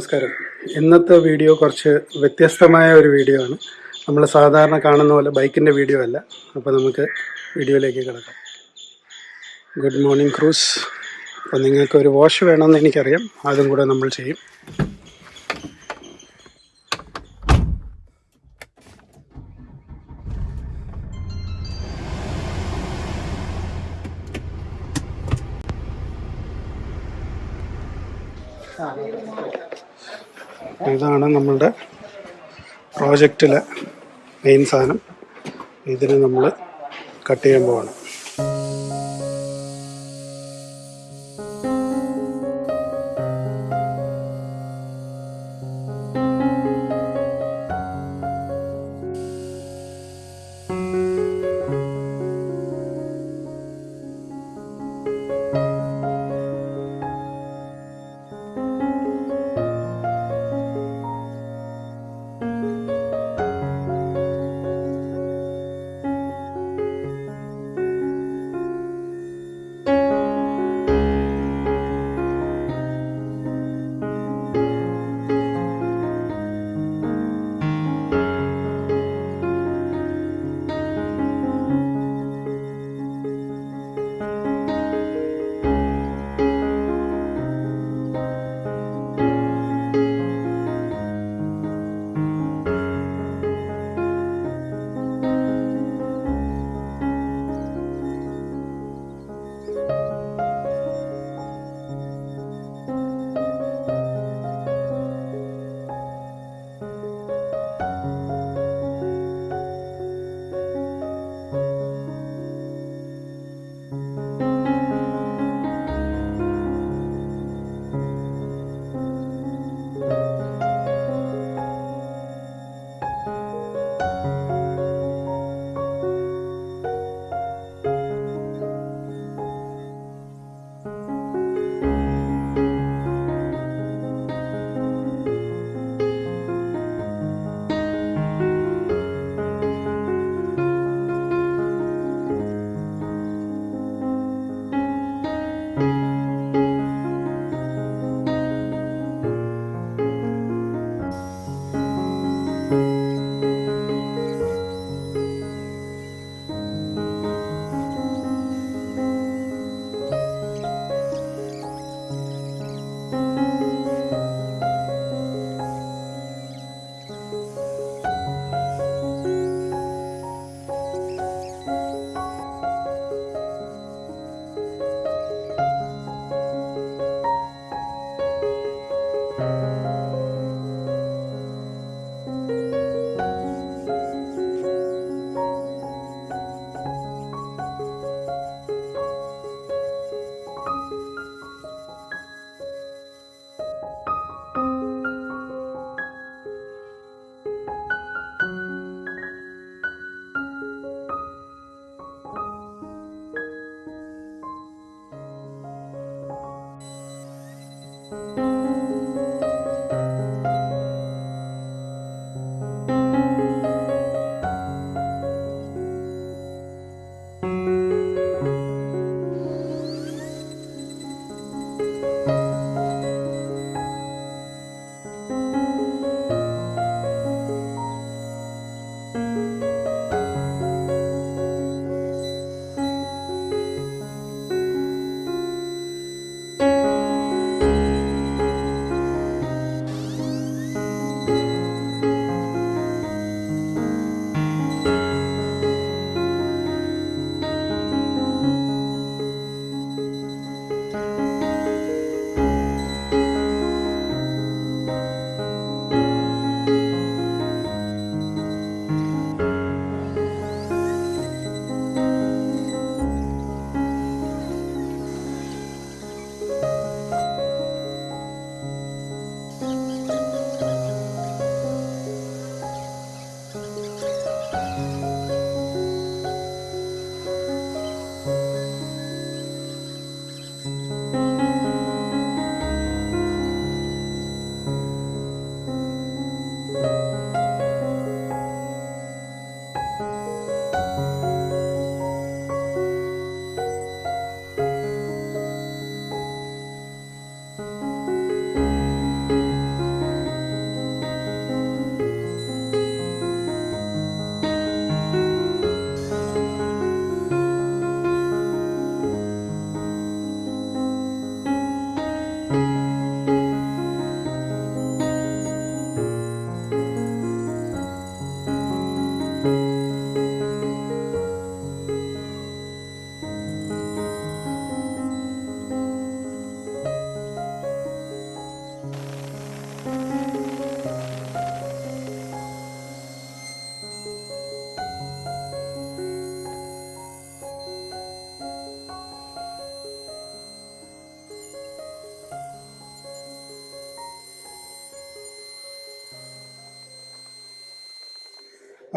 നമസ്കാരം. ഇന്നത്തെ വീഡിയോ കുറച്ച് വ്യത്യസ്തമായ ഒരു വീഡിയോ ആണ്. നമ്മൾ സാധാരണ കാണുന്ന പോലെ ബൈക്കിന്റെ വീഡിയോ അല്ല. അപ്പോൾ നമുക്ക് വീഡിയോയിലേക്ക് കിടക്കാം. Good morning crews. അപ്പോൾ നിങ്ങൾക്ക് ഒരു വാഷ് വേണമെന്ന് എനിക്കറിയാം. അതും കൂടെ നമ്മൾ ചെയ്യും. ഇതാണ് നമ്മളുടെ പ്രോജക്റ്റിലെ മെയിൻ സാധനം. ഇതിന് നമ്മൾ കട്ട് ചെയ്യാൻ പോവാണ്.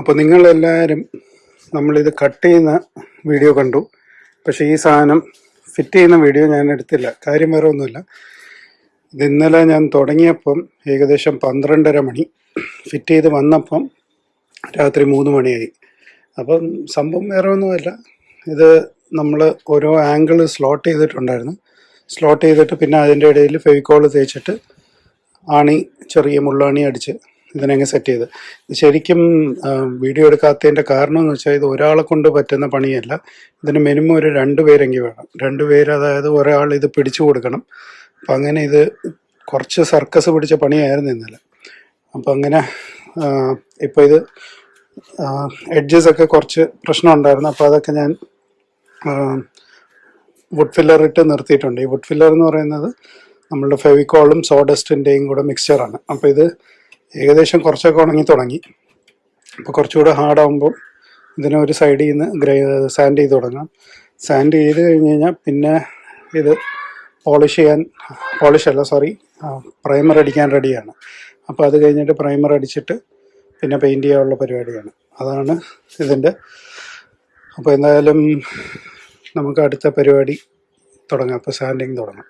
അപ്പോൾ നിങ്ങളെല്ലാവരും നമ്മളിത് കട്ട് ചെയ്യുന്ന വീഡിയോ കണ്ടു. പക്ഷേ ഈ സാധനം ഫിറ്റ് ചെയ്യുന്ന വീഡിയോ ഞാൻ എടുത്തില്ല. കാര്യം വേറെ ഒന്നുമില്ല. ഇത് ഇന്നലെ ഞാൻ തുടങ്ങിയപ്പം ഏകദേശം പന്ത്രണ്ടര മണി. ഫിറ്റ് ചെയ്ത് വന്നപ്പം രാത്രി മൂന്ന് മണിയായി. അപ്പം സംഭവം വേറെ ഒന്നുമല്ല. ഇത് നമ്മൾ ഓരോ ആംഗിൾ സ്ലോട്ട് ചെയ്തിട്ടുണ്ടായിരുന്നു. സ്ലോട്ട് ചെയ്തിട്ട് പിന്നെ അതിന്റെ ഇടയിൽ ഫെവിക്കോൾ തേച്ചിട്ട് ആണി ചെറിയ മുള്ളാണി അടിച്ച് ഇതിനങ്ങ് സെറ്റ് ചെയ്ത്. ശരിക്കും വീഡിയോ എടുക്കാത്തതിന്റെ കാരണം എന്ന് വെച്ചാൽ ഇത് ഒരാളെ കൊണ്ട് പറ്റുന്ന പണിയല്ല. ഇതിന് മിനിമം ഒരു രണ്ട് പേരെങ്കിൽ വേണം. രണ്ട് പേര് അതായത് ഒരാൾ ഇത് പിടിച്ചു കൊടുക്കണം. അപ്പം അങ്ങനെ ഇത് കുറച്ച് സർക്കസ് പിടിച്ച പണിയായിരുന്നു ഇന്നലെ. അപ്പം അങ്ങനെ ഇപ്പോൾ ഇത് എഡ്ജസ് ഒക്കെ കുറച്ച് പ്രശ്നം ഉണ്ടായിരുന്നു. അപ്പോൾ അതൊക്കെ ഞാൻ വുഡ് ഫില്ലർ ഇട്ട് നിർത്തിയിട്ടുണ്ട്. ഈ വുഡ് ഫില്ലർ എന്ന് പറയുന്നത് നമ്മളുടെ ഫെവിക്കോളും സോഡസ്റ്റിന്റെയും കൂടെ മിക്സ്ചറാണ് അപ്പോൾ ഇത് ഏകദേശം കുറച്ചൊക്കെ ഉണങ്ങി തുടങ്ങി. അപ്പോൾ കുറച്ചുകൂടെ ഹാർഡാകുമ്പോൾ ഇതിനെ ഒരു സൈഡിൽ നിന്ന് ഗ്രേ സാൻഡ് ചെയ്ത് തുടങ്ങാം. സാൻഡ് ചെയ്ത് കഴിഞ്ഞ് കഴിഞ്ഞാൽ പിന്നെ ഇത് പോളിഷ് ചെയ്യാൻ പോളിഷ് അല്ല സോറി പ്രൈമർ അടിക്കാൻ റെഡിയാണ് അപ്പോൾ അത് കഴിഞ്ഞിട്ട് പ്രൈമർ അടിച്ചിട്ട് പിന്നെ പെയിന്റ് ചെയ്യാനുള്ള പരിപാടിയാണ്. അതാണ് ഇതിന്റെ അപ്പോൾ എന്തായാലും നമുക്ക് അടുത്ത പരിപാടി തുടങ്ങാം. അപ്പോൾ സാൻഡിങ് തുടങ്ങാം.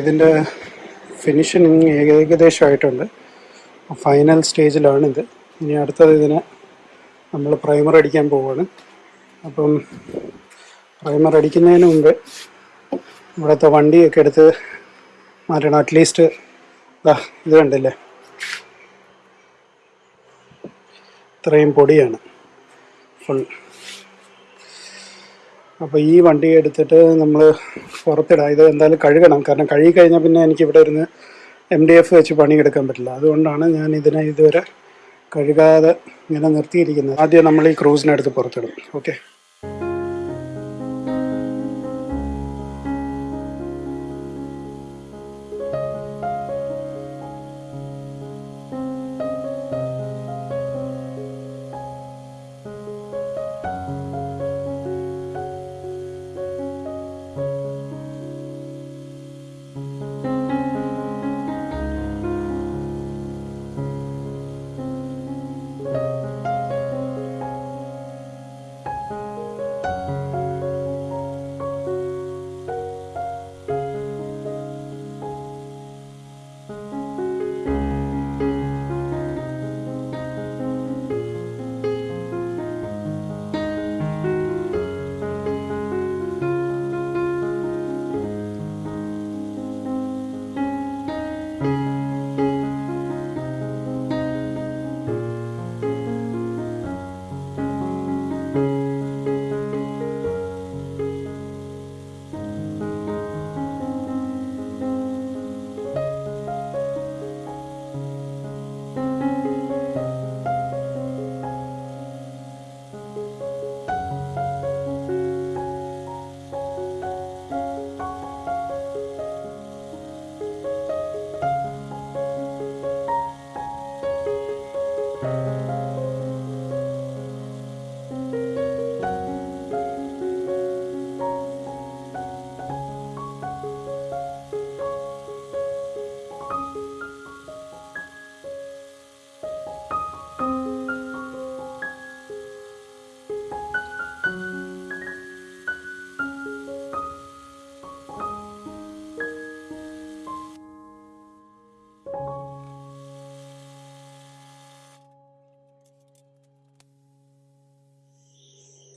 ഇതിന്റെ ഫിനിഷിങ് ഏകദേശമായിട്ടുണ്ട്. ഫൈനൽ സ്റ്റേജിലാണിത് ഇനി അടുത്തത് ഇതിന് നമ്മൾ പ്രൈമർ അടിക്കാൻ പോവുകയാണ് അപ്പം പ്രൈമർ അടിക്കുന്നതിന് മുമ്പ് ഇവിടുത്തെ വണ്ടിയൊക്കെ എടുത്ത് മാറ്റണം. അറ്റ്ലീസ്റ്റ് ഇത് കണ്ടില്ലേ? ഇത്രയും പൊടിയാണ്. ഫുൾ അപ്പോൾ ഈ വണ്ടി എടുത്തിട്ട് നമ്മൾ പുറത്തിടാം. ഇത് എന്തായാലും കഴുകണം. കാരണം കഴുകി കഴിഞ്ഞാൽ പിന്നെ എനിക്ക് ഇവിടെ ഇരുന്ന് എം ഡി എഫ് വെച്ച് പണിയെടുക്കാൻ പറ്റില്ല. അതുകൊണ്ടാണ് ഞാൻ ഇതിനെ ഇതുവരെ കഴുകാതെ ഇങ്ങനെ നിർത്തിയിരിക്കുന്നത്. ആദ്യം നമ്മൾ ഈ ക്രൂസിനടുത്ത് പുറത്തിടും. ഓക്കെ?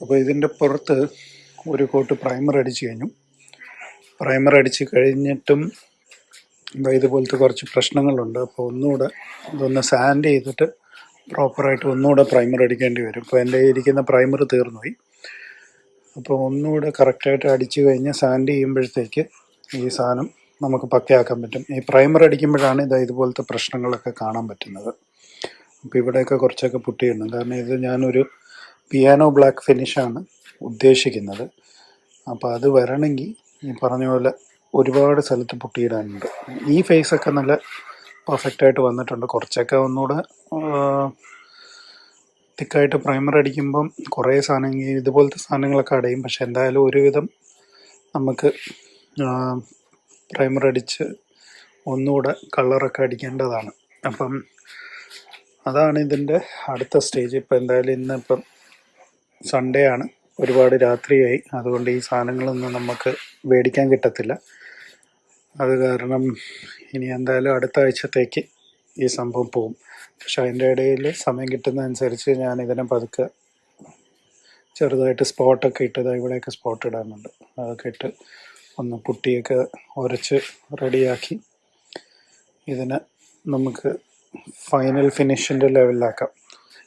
അപ്പോൾ ഇതിന്റെ പുറത്ത് ഒരു കോട്ട് പ്രൈമർ അടിച്ച് കഴിഞ്ഞു. പ്രൈമർ അടിച്ച് കഴിഞ്ഞിട്ടും എന്താ ഇതുപോലത്തെ കുറച്ച് പ്രശ്നങ്ങളുണ്ട്. അപ്പോൾ ഒന്നുകൂടെ ഇതൊന്ന് സാൻഡ് ചെയ്തിട്ട് പ്രോപ്പറായിട്ട് ഒന്നുകൂടെ പ്രൈമർ അടിക്കേണ്ടി വരും. ഇപ്പോൾ എന്റെ ഇരിക്കുന്ന പ്രൈമർ തീർന്നുപോയി. അപ്പോൾ ഒന്നുകൂടെ കറക്റ്റായിട്ട് അടിച്ചു കഴിഞ്ഞ് സാൻഡ് ചെയ്യുമ്പോഴത്തേക്ക് ഈ സാധനം നമുക്ക് പക്കയാക്കാൻ പറ്റും. ഈ പ്രൈമർ അടിക്കുമ്പോഴാണ് ഇതാ ഇതുപോലത്തെ പ്രശ്നങ്ങളൊക്കെ കാണാൻ പറ്റുന്നത്. അപ്പോൾ ഇവിടെയൊക്കെ കുറച്ചൊക്കെ പുട്ടിയിടണം കാരണം ഇത് ഞാനൊരു പിയാനോ ബ്ലാക്ക് ഫിനിഷാണ് ഉദ്ദേശിക്കുന്നത്. അപ്പോൾ അത് വരണമെങ്കിൽ ഈ പറഞ്ഞ പോലെ ഒരുപാട് സ്ഥലത്ത് പൊട്ടിയിടാനുണ്ട്. ഈ ഫേസൊക്കെ നല്ല പെർഫെക്റ്റായിട്ട് വന്നിട്ടുണ്ട്. കുറച്ചൊക്കെ ഒന്നുകൂടെ തിക്കായിട്ട് പ്രൈമർ അടിക്കുമ്പം കുറേ സാധനങ്ങൾ ഇതുപോലത്തെ സാധനങ്ങളൊക്കെ അടയും. പക്ഷെ എന്തായാലും ഒരുവിധം നമുക്ക് പ്രൈമർ അടിച്ച് ഒന്നുകൂടെ കളറൊക്കെ അടിക്കേണ്ടതാണ്. അപ്പം അതാണ് ഇതിന്റെ അടുത്ത സ്റ്റേജ് ഇപ്പം എന്തായാലും ഇന്ന് ഇപ്പം സൺഡേ ആണ് ഒരുപാട് രാത്രിയായി. അതുകൊണ്ട് ഈ സാധനങ്ങളൊന്നും നമുക്ക് മേടിക്കാൻ കിട്ടത്തില്ല. അത് കാരണം ഇനി എന്തായാലും അടുത്ത ആഴ്ചത്തേക്ക് ഈ സംഭവം പോകും. പക്ഷെ അതിന്റെ ഇടയിൽ സമയം കിട്ടുന്നതനുസരിച്ച് ഞാൻ ഇതിനെ പതുക്കെ ചെറുതായിട്ട് സ്പോട്ടൊക്കെ ഇട്ടത് ഇവിടെയൊക്കെ സ്പോട്ട് ഇടാനുണ്ട് അതൊക്കെ ഇട്ട് ഒന്ന് പുട്ടിയൊക്കെ ഉരച്ച് റെഡിയാക്കി ഇതിനെ നമുക്ക് ഫൈനൽ ഫിനിഷിന്റെ ലെവലിലാക്കാം.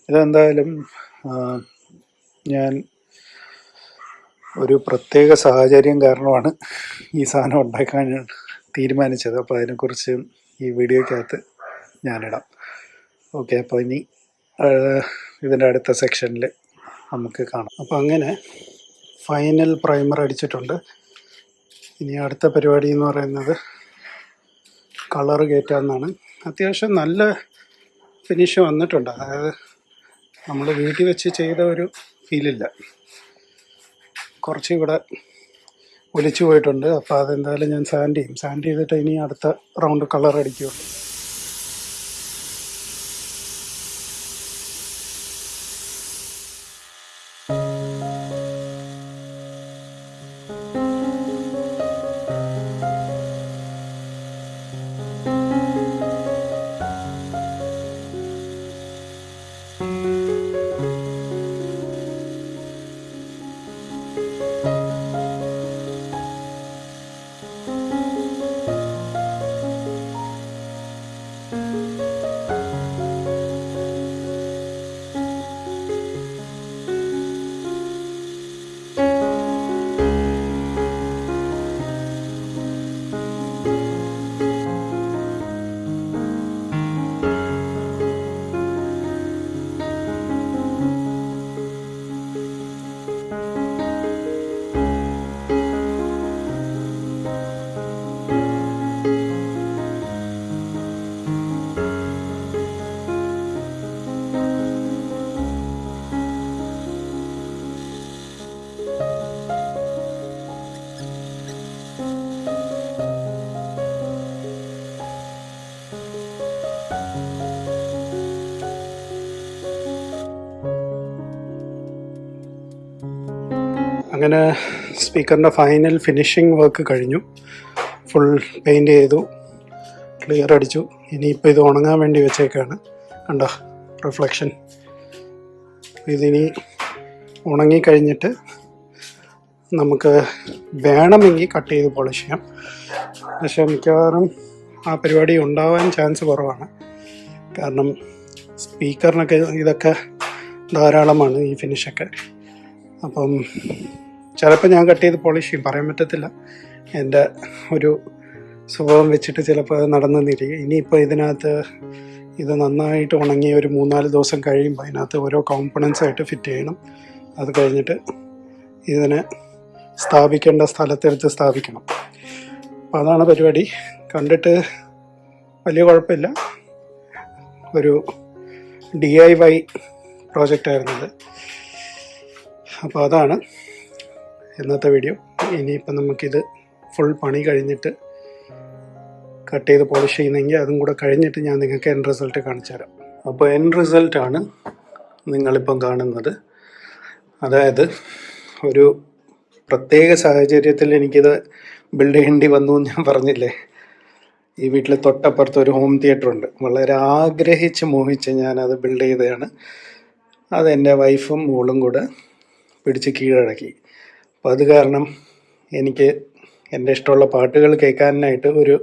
ഇതെന്തായാലും ഞാൻ ഒരു പ്രത്യേക സാഹചര്യം കാരണമാണ് ഈ സാധനം ഉണ്ടാക്കാൻ തീരുമാനിച്ചത്. അപ്പോൾ അതിനെക്കുറിച്ച് ഈ വീഡിയോയ്ക്കകത്ത് ഞാനിടാം. ഓക്കെ അപ്പോൾ ഇനി ഇതിന്റെ അടുത്ത സെക്ഷനിൽ നമുക്ക് കാണാം. അപ്പോൾ അങ്ങനെ ഫൈനൽ പ്രൈമർ അടിച്ചിട്ടുണ്ട്. ഇനി അടുത്ത പരിപാടി എന്ന് പറയുന്നത് കളർ കയറ്റാമെന്നാണ് അത്യാവശ്യം നല്ല ഫിനിഷ് വന്നിട്ടുണ്ട്. അതായത് നമ്മൾ വീട്ടിൽ വെച്ച് ചെയ്ത ഒരു ഫീലില്ല. കുറച്ച് ഇവിടെ ഒലിച്ചു പോയിട്ടുണ്ട്. അപ്പോൾ അതെന്തായാലും ഞാൻ സാൻഡ് ചെയ്യും. സാൻഡ് ചെയ്തിട്ട് ഇനി അടുത്ത റൗണ്ട് കളർ അടിക്കുകയുള്ളൂ അങ്ങനെ സ്പീക്കറിന്റെ ഫൈനൽ ഫിനിഷിംഗ് വർക്ക് കഴിഞ്ഞു. ഫുൾ പെയിന്റ് ചെയ്തു ക്ലിയർ അടിച്ചു. ഇനിയിപ്പോൾ ഇത് ഉണങ്ങാൻ വേണ്ടി വെച്ചേക്കാണ്. കണ്ടോ റിഫ്ലക്ഷൻ. ഇതിനി ഉണങ്ങിക്കഴിഞ്ഞിട്ട് നമുക്ക് വേണമെങ്കിൽ കട്ട് ചെയ്ത് പോളിഷ് ചെയ്യാം. പക്ഷെ മിക്കവാറും ആ പരിപാടി ഉണ്ടാവാൻ ചാൻസ് കുറവാണ്. കാരണം സ്പീക്കറിനൊക്കെ ഇതൊക്കെ ധാരാളമാണ് ഈ ഫിനിഷൊക്കെ. അപ്പം ചിലപ്പോൾ ഞാൻ കട്ട് ചെയ്ത് പോളിഷ് ചെയ്യും. പറയാൻ പറ്റത്തില്ല. എന്റെ ഒരു സ്വഭാവം വെച്ചിട്ട് ചിലപ്പോൾ അത് നടന്നെന്നിരിക്കും. ഇനിയിപ്പോൾ ഇതിനകത്ത് ഇത് നന്നായിട്ട് ഉണങ്ങി ഒരു മൂന്നാൽ ദിവസം കഴിയുമ്പോൾ അതിനകത്ത് ഓരോ കോമ്പണൻസ് ആയിട്ട് ഫിറ്റ് ചെയ്യണം. അത് കഴിഞ്ഞിട്ട് ഇതിനെ സ്ഥാപിക്കേണ്ട സ്ഥലത്തെടുത്ത് സ്ഥാപിക്കണം. അപ്പോൾ അതാണ് പരിപാടി. കണ്ടിട്ട് വലിയ കുഴപ്പമില്ല. ഒരു ഡി ഐ വൈ പ്രോജക്റ്റായിരുന്നത് അപ്പോൾ അതാണ്. ഇന്നത്തെ വീഡിയോ ഇനിയിപ്പം നമുക്കിത് ഫുൾ പണി കഴിഞ്ഞിട്ട് കട്ട് ചെയ്ത് പോളിഷ് ചെയ്യുന്നെങ്കിൽ അതും കൂടെ കഴിഞ്ഞിട്ട് ഞാൻ നിങ്ങൾക്ക് എൻ റിസൾട്ട് കാണിച്ചു തരാം. അപ്പോൾ എൻ റിസൾട്ടാണ് നിങ്ങളിപ്പം കാണുന്നത്. അതായത് ഒരു പ്രത്യേക സാഹചര്യത്തിൽ എനിക്കിത് ബിൽഡ് ചെയ്യേണ്ടി വന്നു എന്ന് ഞാൻ പറഞ്ഞില്ലേ? ഈ വീട്ടിൽ തൊട്ടപ്പുറത്ത് ഒരു ഹോം തിയേറ്റർ ഉണ്ട്. വളരെ ആഗ്രഹിച്ച് മോഹിച്ച് ഞാനത് ബിൽഡ് ചെയ്തതാണ്. അത് എന്റെ വൈഫും മോളും കൂടെ പിടിച്ച് കീഴടക്കി. അപ്പോൾ അത് കാരണം എനിക്ക് എന്റെ ഇഷ്ടമുള്ള പാട്ടുകൾ കേൾക്കാനായിട്ട് ഒരു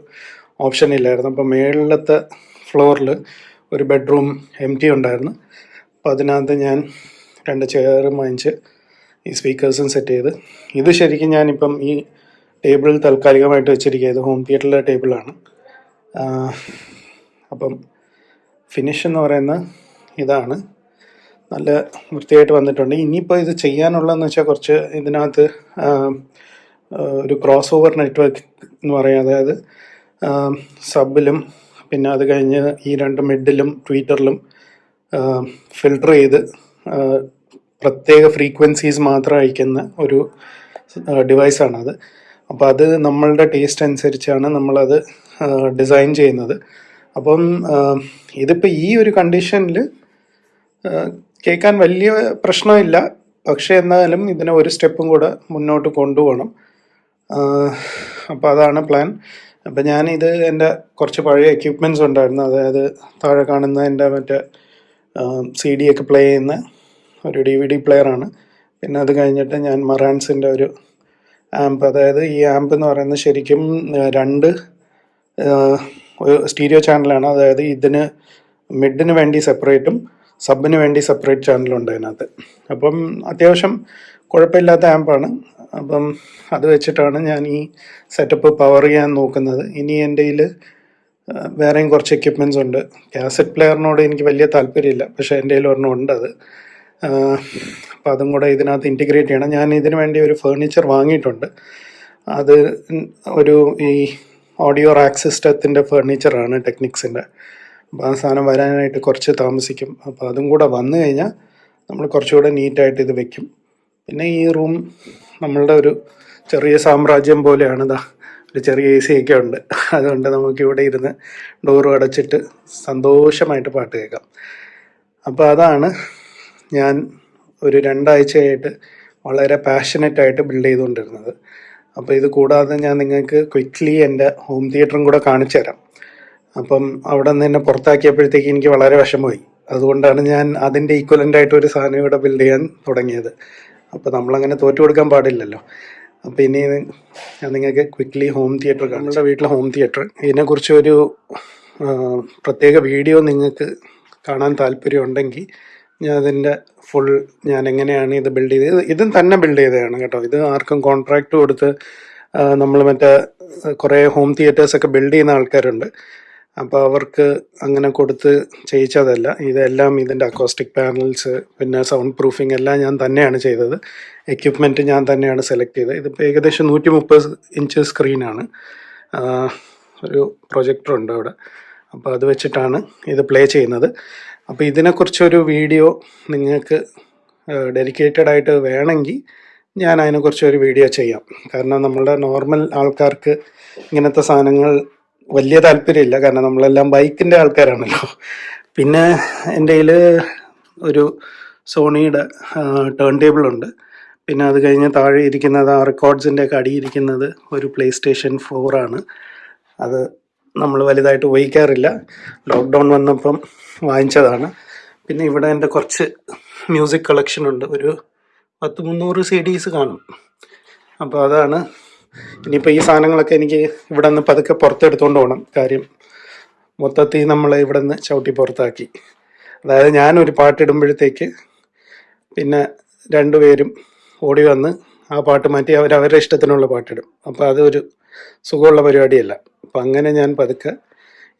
ഓപ്ഷൻ ഇല്ലായിരുന്നു. അപ്പോൾ മേളിലത്തെ ഫ്ലോറിൽ ഒരു ബെഡ്റൂം എം ടി ഉണ്ടായിരുന്നു. അപ്പോൾ അതിനകത്ത് ഞാൻ രണ്ട് ചെയറും വാങ്ങിച്ച് ഈ സ്പീക്കേഴ്സും സെറ്റ് ചെയ്ത് ഇത് ശരിക്കും ഞാനിപ്പം ഈ ടേബിളിൽ താൽക്കാലികമായിട്ട് വെച്ചിരിക്കുക ഇത് ഹോം തിയേറ്ററിലെ ടേബിളാണ്. അപ്പം ഫിനിഷ് എന്ന് പറയുന്നത് ഇതാണ്. നല്ല വൃത്തിയായിട്ട് വന്നിട്ടുണ്ട്. ഇനിയിപ്പോൾ ഇത് ചെയ്യാനുള്ളതെന്ന് വെച്ചാൽ കുറച്ച് ഇതിനകത്ത് ഒരു ക്രോസ് ഓവർ നെറ്റ്വർക്ക് എന്ന് പറയും. അതായത് സബിലും പിന്നെ അത് കഴിഞ്ഞ് ഈ രണ്ട് മിഡിലും ട്വിറ്ററിലും ഫിൽട്ടർ ചെയ്ത് പ്രത്യേക ഫ്രീക്വൻസീസ് മാത്രം അയക്കുന്ന ഒരു ഡിവൈസാണത് അപ്പോൾ അത്. നമ്മളുടെ ടേസ്റ്റ് അനുസരിച്ചാണ് നമ്മളത് ഡിസൈൻ ചെയ്യുന്നത്. അപ്പം ഇതിപ്പോൾ ഈ ഒരു കണ്ടീഷനിൽ കേൾക്കാൻ വലിയ പ്രശ്നമില്ല. പക്ഷേ എന്നാലും ഇതിനെ ഒരു സ്റ്റെപ്പും കൂടെ മുന്നോട്ട് കൊണ്ടുപോകണം. അപ്പോൾ അതാണ് പ്ലാൻ. അപ്പം ഞാനിത് എന്റെ കുറച്ച് പഴയ എക്യുപ്മെന്റ്സ് ഉണ്ടായിരുന്നു. അതായത് താഴെ കാണുന്ന എന്റെ മറ്റേ സി ഡി ഒക്കെ പ്ലേ ചെയ്യുന്ന ഒരു ഡി വി ഡി പ്ലെയറാണ് പിന്നെ അത് കഴിഞ്ഞിട്ട് ഞാൻ മറാൻസിന്റെ ഒരു ആംപ് അതായത് ഈ ആംപ് എന്ന് പറയുന്നത് ശരിക്കും രണ്ട് സ്റ്റീരിയോ ചാനലാണ് അതായത് ഇതിന് മിഡിന് വേണ്ടി സെപ്പറേറ്റും സബിന് വേണ്ടി സെപ്പറേറ്റ് ചാനലുണ്ട് അതിനകത്ത്. അപ്പം അത്യാവശ്യം കുഴപ്പമില്ലാത്ത ആമ്പാണ് അപ്പം അത് വെച്ചിട്ടാണ് ഞാൻ ഈ സെറ്റപ്പ് പവർ ചെയ്യാൻ നോക്കുന്നത്. ഇനി എന്റെ കയ്യിൽ വേറെയും കുറച്ച് എക്യുപ്മെന്റ്സ് ഉണ്ട്. കാസറ്റ് പ്ലെയറിനോട് എനിക്ക് വലിയ താല്പര്യമില്ല. പക്ഷേ എന്റെ കയ്യിൽ ഒരെണ്ണം ഉണ്ട് അത്. അപ്പം അതും കൂടെ ഇതിനകത്ത് ഇന്റിഗ്രേറ്റ് ചെയ്യണം. ഞാൻ ഇതിനു വേണ്ടി ഒരു ഫേർണിച്ചർ വാങ്ങിയിട്ടുണ്ട്. അത് ഒരു ഈ ഓഡിയോ റാക്ക് സിസ്റ്റത്തിന്റെ ഫേർണിച്ചറാണ് ടെക്നിക്സിന്റെ അപ്പോൾ ആ സാധനം വരാനായിട്ട് കുറച്ച് താമസിക്കും. അപ്പോൾ അതും കൂടെ വന്നു കഴിഞ്ഞാൽ നമ്മൾ കുറച്ചുകൂടെ നീറ്റായിട്ട് ഇത് വെക്കും. പിന്നെ ഈ റൂം നമ്മളുടെ ഒരു ചെറിയ സാമ്രാജ്യം പോലെയാണ് ഇതാ ഒരു ചെറിയ എ സി ഒക്കെ ഉണ്ട്. അതുകൊണ്ട് നമുക്ക് ഇവിടെ ഇരുന്ന് ഡോറും അടച്ചിട്ട് സന്തോഷമായിട്ട് പാട്ട് കേൾക്കാം. അപ്പോൾ അതാണ് ഞാൻ ഒരു രണ്ടാഴ്ചയായിട്ട് വളരെ പാഷനറ്റായിട്ട് ബിൽഡ് ചെയ്തുകൊണ്ടിരുന്നത്. അപ്പോൾ ഇത് കൂടാതെ ഞാൻ നിങ്ങൾക്ക് ക്വിക്ക്ലി എന്റെ ഹോം തിയേറ്ററും കൂടെ കാണിച്ചു തരാം അപ്പം അവിടെ നിന്ന് എന്നെ പുറത്താക്കിയപ്പോഴത്തേക്ക് എനിക്ക് വളരെ വിഷമമായി. അതുകൊണ്ടാണ് ഞാൻ അതിന്റെ ഈക്വലന്റ് ആയിട്ട് ഒരു സാധനം ഇവിടെ ബിൽഡ് ചെയ്യാൻ തുടങ്ങിയത്. അപ്പോൾ നമ്മളങ്ങനെ തോറ്റു കൊടുക്കാൻ പാടില്ലല്ലോ. അപ്പോൾ ഇനി ഞാൻ നിങ്ങൾക്ക് ക്വിക്ക്ലി ഹോം തിയേറ്റർ നമ്മുടെ വീട്ടിലെ ഹോം തിയേറ്റർ ഇതിനെക്കുറിച്ച് ഒരു പ്രത്യേക വീഡിയോ നിങ്ങൾക്ക് കാണാൻ താല്പര്യമുണ്ടെങ്കിൽ ഞാൻ അതിന്റെ ഫുൾ ഞാൻ എങ്ങനെയാണ് ഇത് ബിൽഡ് ചെയ്തത്? ഇതും തന്നെ ബിൽഡ് ചെയ്തതാണ് കേട്ടോ. ഇത് ആർക്കും കോൺട്രാക്റ്റ് കൊടുത്ത് നമ്മൾ മറ്റേ കുറേ ഹോം തിയേറ്റേഴ്സൊക്കെ ബിൽഡ് ചെയ്യുന്ന ആൾക്കാരുണ്ട്. അപ്പോൾ അവർക്ക് അങ്ങനെ കൊടുത്ത് ചെയ്യിച്ചതല്ല. ഇതെല്ലാം ഇതിന്റെ അക്കോസ്റ്റിക് പാനൽസ് പിന്നെ സൗണ്ട് പ്രൂഫിംഗ് എല്ലാം ഞാൻ തന്നെയാണ് ചെയ്തത്. എക്യുപ്മെന്റ് ഞാൻ തന്നെയാണ് സെലക്ട് ചെയ്തത്. ഇതിപ്പോൾ ഏകദേശം നൂറ്റി മുപ്പത് ഇഞ്ച് സ്ക്രീനാണ് ഒരു പ്രൊജക്ടറുണ്ട് അവിടെ. അപ്പോൾ അത് വെച്ചിട്ടാണ് ഇത് പ്ലേ ചെയ്യുന്നത്. അപ്പോൾ ഇതിനെക്കുറിച്ചൊരു വീഡിയോ നിങ്ങൾക്ക് ഡെഡിക്കേറ്റഡ് ആയിട്ട് വേണമെങ്കിൽ ഞാൻ അതിനെക്കുറിച്ചൊരു വീഡിയോ ചെയ്യാം. കാരണം നമ്മളുടെ നോർമൽ ആൾക്കാർക്ക് ഇങ്ങനത്തെ സാധനങ്ങൾ വലിയ താല്പര്യമില്ല. കാരണം നമ്മളെല്ലാം ബൈക്കിന്റെ ആൾക്കാരാണല്ലോ. പിന്നെ എന്റെ കയ്യിൽ ഒരു സോണിയുടെ ടേൺ ടേബിൾ ഉണ്ട്. പിന്നെ അത് കഴിഞ്ഞ് താഴെ ഇരിക്കുന്നത് ആ റെക്കോർഡ്സിന്റെ ഒക്കെ അടിയിരിക്കുന്നത് ഒരു പ്ലേ സ്റ്റേഷൻ ഫോറാണ് അത് നമ്മൾ വലുതായിട്ട് ഉപയോഗിക്കാറില്ല. ലോക്ക്ഡൗൺ വന്നപ്പം വാങ്ങിച്ചതാണ്. പിന്നെ ഇവിടെ എന്റെ കുറച്ച് മ്യൂസിക് കളക്ഷൻ ഉണ്ട്. ഒരു പത്ത് മുന്നൂറ് സി ഡീസ് കാണും. അപ്പോൾ അതാണ് ഇനിയിപ്പോൾ ഈ സാധനങ്ങളൊക്കെ എനിക്ക് ഇവിടെ നിന്ന് പതുക്കെ പുറത്തെടുത്തുകൊണ്ട് പോകണം കാര്യം മൊത്തത്തിൽ നമ്മൾ ഇവിടെ നിന്ന് ചവിട്ടി പുറത്താക്കി. അതായത് ഞാനൊരു പാട്ടിടുമ്പോഴത്തേക്ക് പിന്നെ രണ്ടുപേരും ഓടി വന്ന് ആ പാട്ട് മാറ്റി അവർ അവരുടെ ഇഷ്ടത്തിനുള്ള പാട്ടിടും അപ്പോൾ അതൊരു സുഖമുള്ള പരിപാടിയല്ല. അപ്പം അങ്ങനെ ഞാൻ പതുക്കെ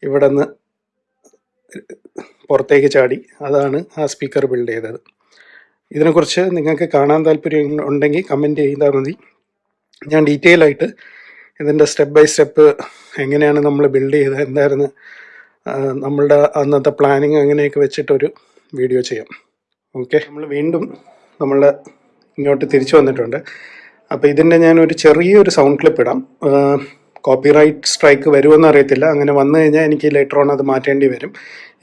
ഇവിടെ നിന്ന് പുറത്തേക്ക് ചാടി. അതാണ് ആ സ്പീക്കർ ബിൽഡ് ചെയ്തത്. ഇതിനെക്കുറിച്ച് നിങ്ങൾക്ക് കാണാൻ താല്പര്യം ഉണ്ടെങ്കിൽ കമന്റ് ചെയ്താൽ മതി. ഞാൻ ഡീറ്റെയിൽ ആയിട്ട് ഇതിന്റെ സ്റ്റെപ്പ് ബൈ സ്റ്റെപ്പ് എങ്ങനെയാണ് നമ്മൾ ബിൽഡ് ചെയ്തത് എന്തായിരുന്നു നമ്മളുടെ അന്നത്തെ പ്ലാനിങ് അങ്ങനെയൊക്കെ വെച്ചിട്ടൊരു വീഡിയോ ചെയ്യാം. ഓക്കെ നമ്മൾ വീണ്ടും നമ്മൾ ഇങ്ങോട്ട് തിരിച്ചു വന്നിട്ടുണ്ട്. അപ്പോൾ ഇതിന്റെ ഞാനൊരു ചെറിയൊരു സൗണ്ട് ക്ലിപ്പ് ഇടാം. കോപ്പിറൈറ്റ് സ്ട്രൈക്ക് വരുമെന്ന് അറിയത്തില്ല. അങ്ങനെ വന്നു കഴിഞ്ഞാൽ എനിക്ക് ലെറ്റർ ഓൺ അത് മാറ്റേണ്ടി വരും.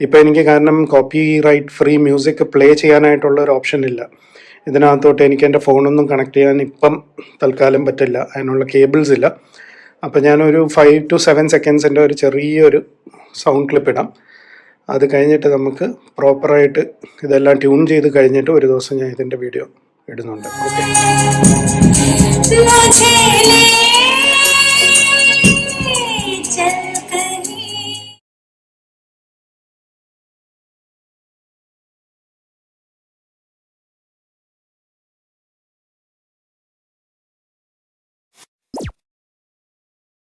ഇപ്പോൾ എനിക്ക് കാരണം കോപ്പിറൈറ്റ് ഫ്രീ മ്യൂസിക് പ്ലേ ചെയ്യാനായിട്ടുള്ള ഒരു ഓപ്ഷൻ ഇല്ല. ഇതിനകത്തോട്ട് എനിക്ക് എന്റെ ഫോണൊന്നും കണക്ട് ചെയ്യാൻ ഇപ്പം തൽക്കാലം പറ്റില്ല. അതിനുള്ള കേബിൾസ് ഇല്ല. അപ്പം ഞാനൊരു ഫൈവ് ടു സെവൻ സെക്കൻഡ്സിന്റെ ഒരു ചെറിയൊരു സൗണ്ട് ക്ലിപ്പ് ഇടാം. അത് കഴിഞ്ഞിട്ട് നമുക്ക് പ്രോപ്പറായിട്ട് ഇതെല്ലാം ട്യൂൺ ചെയ്ത് കഴിഞ്ഞിട്ട് ഒരു ദിവസം ഞാൻ ഇതിന്റെ വീഡിയോ ഇടുന്നുണ്ട്. ഓക്കെ